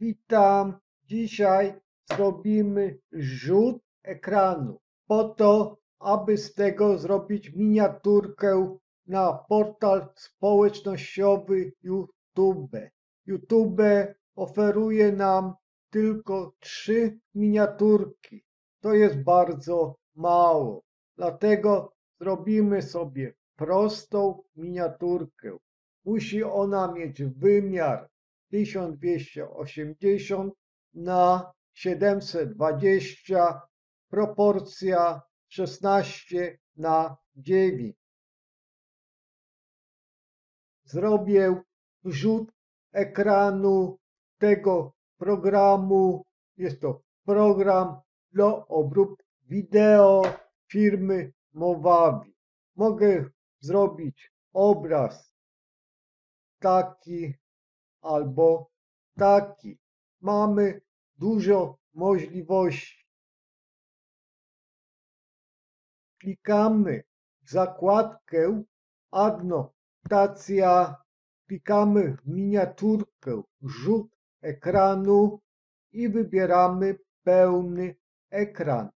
Witam. Dzisiaj zrobimy rzut ekranu po to, aby z tego zrobić miniaturkę na portal społecznościowy YouTube. YouTube oferuje nam tylko trzy miniaturki. To jest bardzo mało. Dlatego zrobimy sobie prostą miniaturkę. Musi ona mieć wymiar 1280 na 720, proporcja 16 na 9. Zrobię rzut ekranu tego programu. Jest to program do obróbki wideo firmy Mowavi. Mogę zrobić obraz taki albo taki. Mamy dużo możliwości. Klikamy w zakładkę adnotacja, klikamy w miniaturkę rzut ekranu i wybieramy pełny ekran.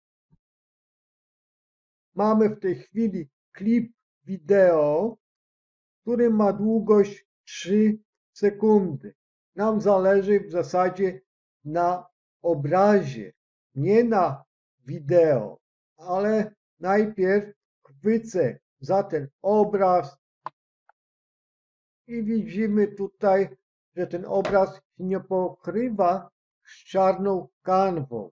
Mamy w tej chwili klip wideo, który ma długość 3 sekundy. Nam zależy w zasadzie na obrazie, nie na wideo, ale najpierw chwycę za ten obraz i widzimy tutaj, że ten obraz nie pokrywa z czarną kanwą.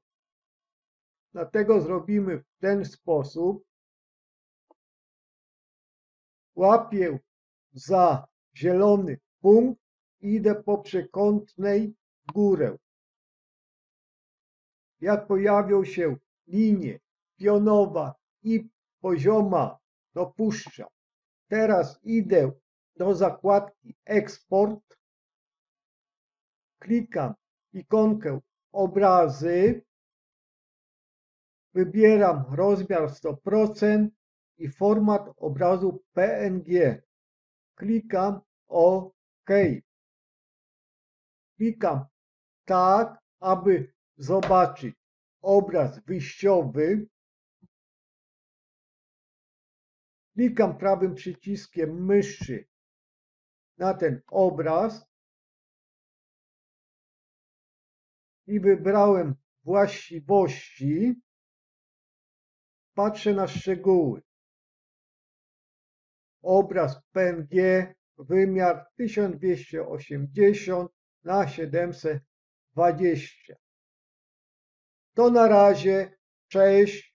Dlatego zrobimy w ten sposób. Łapię za zielony punkt idę po przekątnej w górę. Jak pojawią się linie pionowa i pozioma, to puszczam. Teraz idę do zakładki Eksport. Klikam ikonkę obrazy. Wybieram rozmiar 100% i format obrazu PNG. Klikam OK. Klikam tak, aby zobaczyć obraz wyjściowy. Klikam prawym przyciskiem myszy na ten obraz i wybrałem właściwości. Patrzę na szczegóły. Obraz PNG, wymiar 1280 na 720. To na razie. Cześć.